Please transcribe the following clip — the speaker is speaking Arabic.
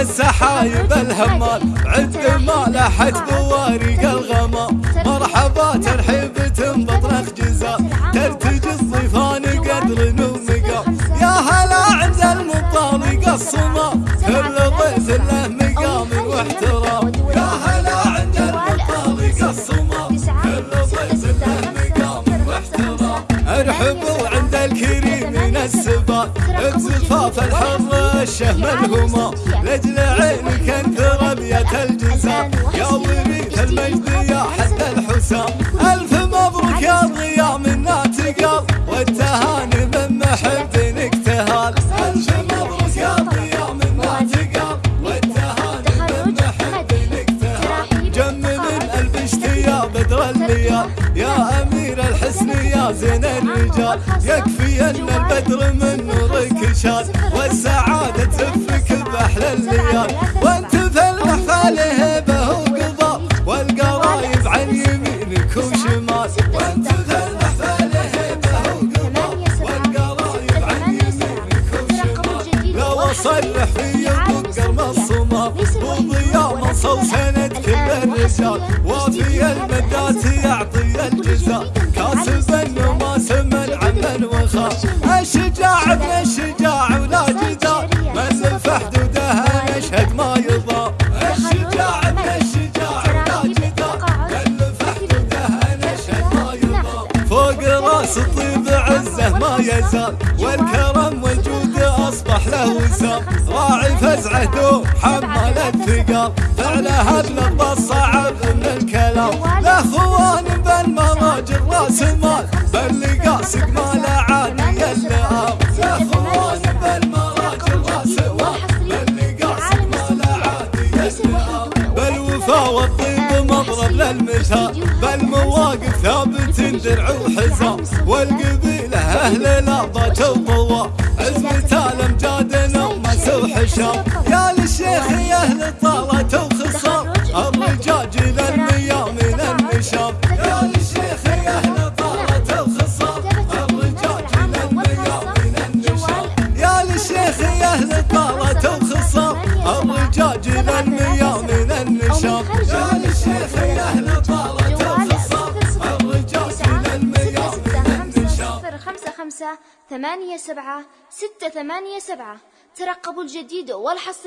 السحايب الهمال عد ما لحت بوارق الغمام. مرحبا ترحيب بطرخ جزاء ترتجي الضيفان قدر ومقام يا هلا عند المطالق الصمام كل ضيف له مقام واحترام. يا هلا عند المطالق الصمام كل ضيف له مقام واحترام. ارحبوا عند الكريم من السبات بزفاف الحر الشهم الهمام لجل عينك انثر ابيات الجزاء. يا وريث المجد يا حد الحسام. يا زين الرجال يكفي أن البدر من نورك شاد. والسعادة تفك بأحلى الليال. وأنت في المحفل هبه وقضاء. والقرايب عن يمينك وشمال. وأنت في المحفل هبه وقضاء. والقرايب عن يمينك وشمال. لو اصرح في قرم الصمام. وضياء منصو سند كل الرجال وفي المدات يعطي الجزاء. فوق راس الطيب عزه ما يزال والكرم والجود أصبح له وسام راعي فزعه دوم حمل الثقال فعلها بلبى الصعب من الكلام. لا خوان بالمراجل راس بل قاسق ما عاني اللئام لا خوان بالمراجل راس مال بل قاسق ما لا عاني اللئام بالوفا والطيب للمثال بالمواقف ثابت درع وحزام والقبيلة أهل الأرض وطوا عزمة الامجاد نومس وحشام يا للشيخ يا أهل طالة وخصام الرجاج للمياه من النشام يا للشيخ يا أهل طالة وخصام الرجاج للمياه من النشام يا للشيخ يا أهل طالة وخصام الرجاج للمياه خمسة ثمانية سبعة ستة ثمانية سبعة. ترقبوا الجديد والحصري